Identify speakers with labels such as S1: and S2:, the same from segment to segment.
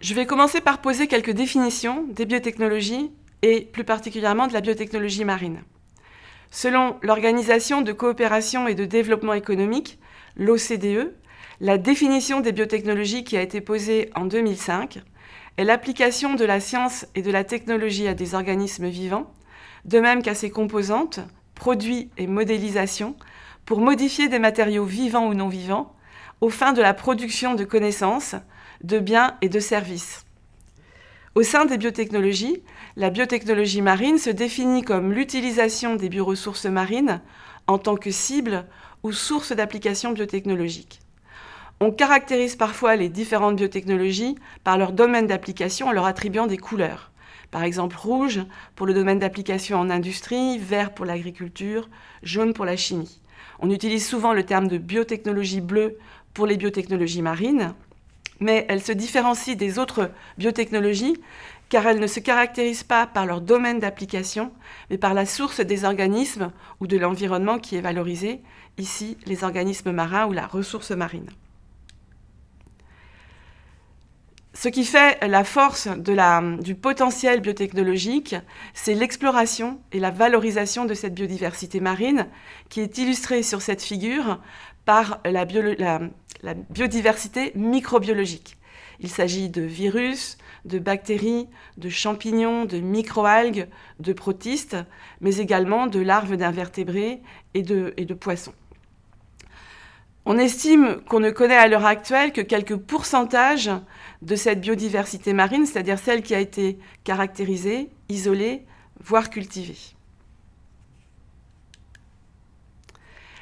S1: Je vais commencer par poser quelques définitions des biotechnologies et plus particulièrement de la biotechnologie marine. Selon l'Organisation de coopération et de développement économique, l'OCDE, la définition des biotechnologies qui a été posée en 2005 est l'application de la science et de la technologie à des organismes vivants, de même qu'à ses composantes, produits et modélisation, pour modifier des matériaux vivants ou non vivants, aux fins de la production de connaissances, de biens et de services. Au sein des biotechnologies, la biotechnologie marine se définit comme l'utilisation des bioressources marines en tant que cible ou source d'application biotechnologique. On caractérise parfois les différentes biotechnologies par leur domaine d'application en leur attribuant des couleurs. Par exemple, rouge pour le domaine d'application en industrie, vert pour l'agriculture, jaune pour la chimie. On utilise souvent le terme de biotechnologie bleue pour les biotechnologies marines, mais elles se différencient des autres biotechnologies car elles ne se caractérisent pas par leur domaine d'application, mais par la source des organismes ou de l'environnement qui est valorisé, ici les organismes marins ou la ressource marine. Ce qui fait la force du potentiel biotechnologique, c'est l'exploration et la valorisation de cette biodiversité marine qui est illustrée sur cette figure par la, biodiversité microbiologique. Il s'agit de virus, de bactéries, de champignons, de microalgues, de protistes, mais également de larves d'invertébrés et de poissons. On estime qu'on ne connaît à l'heure actuelle que quelques pourcentages de cette biodiversité marine, c'est-à-dire celle qui a été caractérisée, isolée, voire cultivée.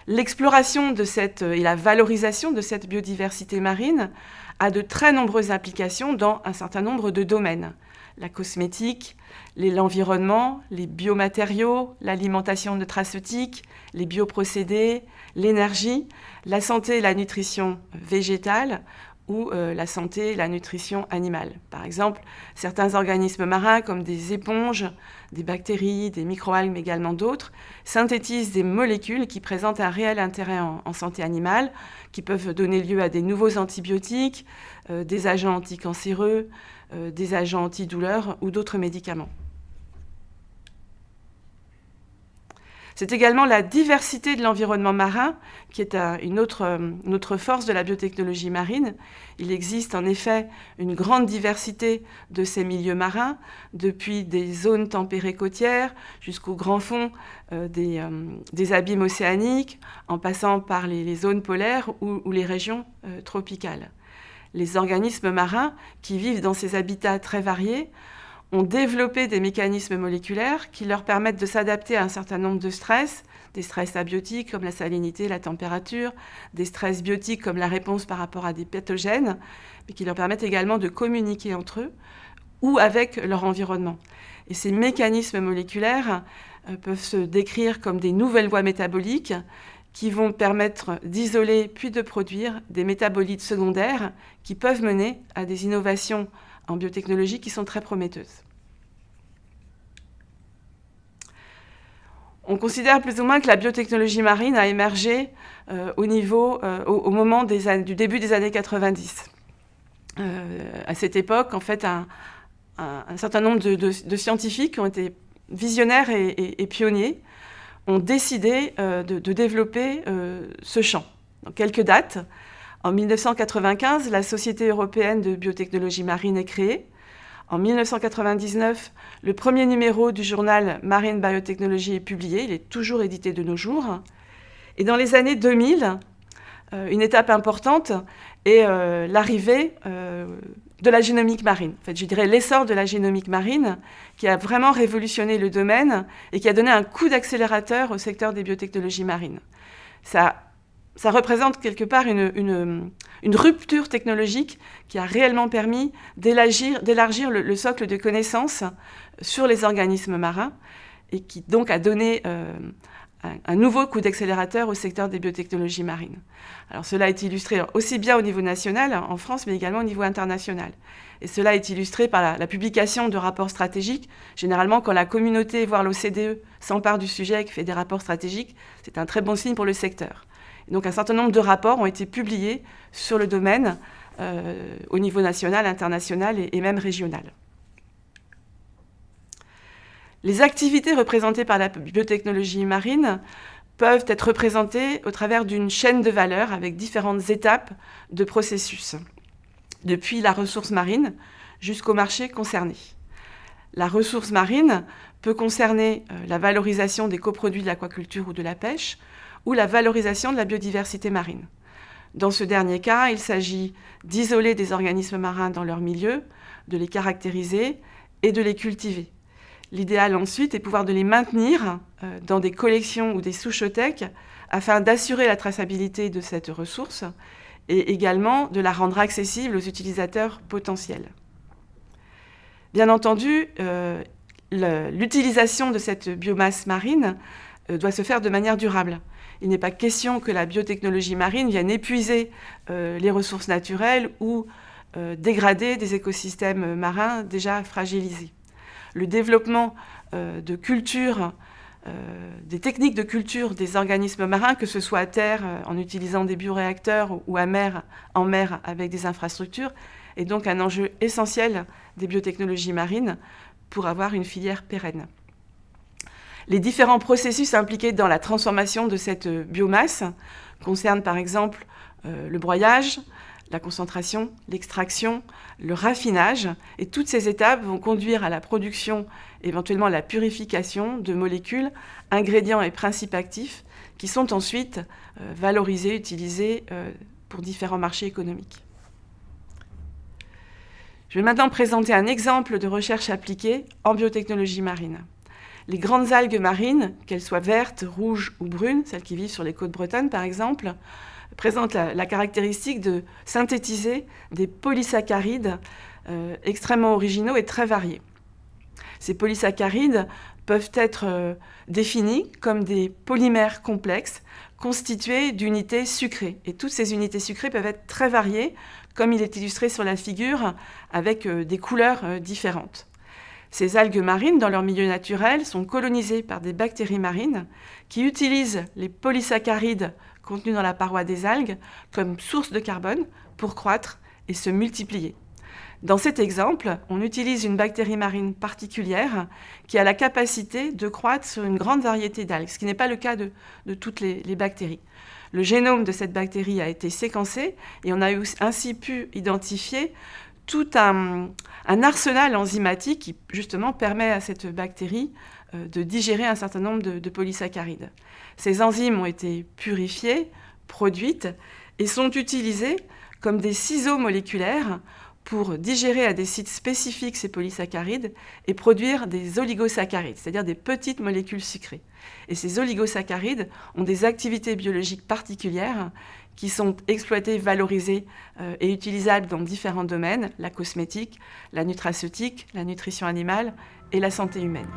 S1: L'exploration de cette, et la valorisation de cette biodiversité marine a de très nombreuses applications dans un certain nombre de domaines. La cosmétique, l'environnement, les biomatériaux, l'alimentation nutraceutique, les bioprocédés, l'énergie, la santé et la nutrition végétale ou euh, la santé la nutrition animale. Par exemple, certains organismes marins comme des éponges, des bactéries, des microalgues, mais également d'autres, synthétisent des molécules qui présentent un réel intérêt en, santé animale, qui peuvent donner lieu à des nouveaux antibiotiques, euh, des agents anticancéreux, euh, des agents antidouleurs ou d'autres médicaments. C'est également la diversité de l'environnement marin qui est une autre, force de la biotechnologie marine. Il existe en effet une grande diversité de ces milieux marins, depuis des zones tempérées côtières jusqu'au grand fond euh, euh, des, abîmes océaniques, en passant par les, zones polaires ou, les régions euh, tropicales. Les organismes marins qui vivent dans ces habitats très variés ont développé des mécanismes moléculaires qui leur permettent de s'adapter à un certain nombre de stress, des stress abiotiques comme la salinité, la température, des stress biotiques comme la réponse par rapport à des pathogènes, mais qui leur permettent également de communiquer entre eux ou avec leur environnement. Et ces mécanismes moléculaires euh, peuvent se décrire comme des nouvelles voies métaboliques qui vont permettre d'isoler puis de produire des métabolites secondaires qui peuvent mener à des innovations en biotechnologie qui sont très prometteuses. On considère plus ou moins que la biotechnologie marine a émergé euh, euh, au, moment du début des années 90. Euh, à cette époque, en fait, un, certain nombre de, scientifiques qui ont été visionnaires et, pionniers ont décidé de, développer ce champ. quelques dates. En 1995, la Société européenne de biotechnologie marine est créée. En 1999, le premier numéro du journal Marine Biotechnology est publié. Il est toujours édité de nos jours. Et dans les années 2000, euh, une étape importante est euh, l'arrivée euh, de la génomique marine. En fait, je dirais l'essor de la génomique marine qui a vraiment révolutionné le domaine et qui a donné un coup d'accélérateur au secteur des biotechnologies marines. Ça ça représente quelque part une, rupture technologique qui a réellement permis d'élargir le, socle de connaissances sur les organismes marins et qui donc a donné euh, un, nouveau coup d'accélérateur au secteur des biotechnologies marines. Alors cela est illustré aussi bien au niveau national, en France, mais également au niveau international. Et cela est illustré par la, la publication de rapports stratégiques. Généralement, quand la communauté, voire l'OCDE, s'empare du sujet et fait des rapports stratégiques, c'est un très bon signe pour le secteur donc un certain nombre de rapports ont été publiés sur le domaine au niveau national, international et même régional. Les activités représentées par la biotechnologie marine peuvent être représentées au travers d'une chaîne de valeur avec différentes étapes de processus, depuis la ressource marine jusqu'au marché concerné. La ressource marine peut concerner euh, la valorisation des coproduits de l'aquaculture ou de la pêche, ou la valorisation de la biodiversité marine. Dans ce dernier cas, il s'agit d'isoler des organismes marins dans leur milieu, de les caractériser et de les cultiver. L'idéal ensuite est pouvoir de les maintenir euh, dans des collections ou des souchothèques afin d'assurer la traçabilité de cette ressource et également de la rendre accessible aux utilisateurs potentiels. Bien entendu, euh, l'utilisation de cette biomasse marine euh, doit se faire de manière durable. Il n'est pas question que la biotechnologie marine vienne épuiser les ressources naturelles ou dégrader des écosystèmes marins déjà fragilisés le développement euh, de culture, euh, des techniques de culture des organismes marins, que ce soit à terre euh, en utilisant des bioréacteurs ou à en mer avec des infrastructures, est donc un enjeu essentiel des biotechnologies marines pour avoir une filière pérenne. Les différents processus impliqués dans la transformation de cette biomasse concernent par exemple le broyage, la concentration, l'extraction, le raffinage. Et toutes ces étapes vont conduire à la production, éventuellement la purification de molécules, ingrédients et principes actifs qui sont ensuite euh, valorisés, utilisés euh, pour différents marchés économiques. Je vais maintenant présenter un exemple de recherche appliquée en biotechnologie marine. Les grandes algues marines, qu'elles soient vertes, rouges ou brunes, celles qui vivent sur les côtes bretonnes par exemple, présente la, caractéristique de synthétiser des polysaccharides euh, extrêmement originaux et très variés. Ces polysaccharides peuvent être euh, définis comme des polymères complexes constitués d'unités sucrées. Et toutes ces unités sucrées peuvent être très variées, comme il est illustré sur la figure, avec euh, des couleurs différentes. Ces algues marines, dans leur milieu naturel, sont colonisées par des bactéries marines qui utilisent les polysaccharides contenus dans la paroi des algues comme source de carbone pour croître et se multiplier. Dans cet exemple, on utilise une bactérie marine particulière qui a la capacité de croître sur une grande variété d'algues, ce qui n'est pas le cas de, toutes les, bactéries. Le génome de cette bactérie a été séquencé et on a ainsi pu identifier tout un, arsenal enzymatique qui justement permet à cette bactérie euh, de digérer un certain nombre de, polysaccharides. Ces enzymes ont été purifiées, produites et sont utilisées comme des ciseaux moléculaires pour digérer à des sites spécifiques ces polysaccharides et produire des oligosaccharides, c'est-à-dire des petites molécules sucrées. Et ces oligosaccharides ont des activités biologiques particulières qui sont exploitées, valorisées euh, et utilisables dans différents domaines, la cosmétique, la nutraceutique, la nutrition animale et la santé humaine.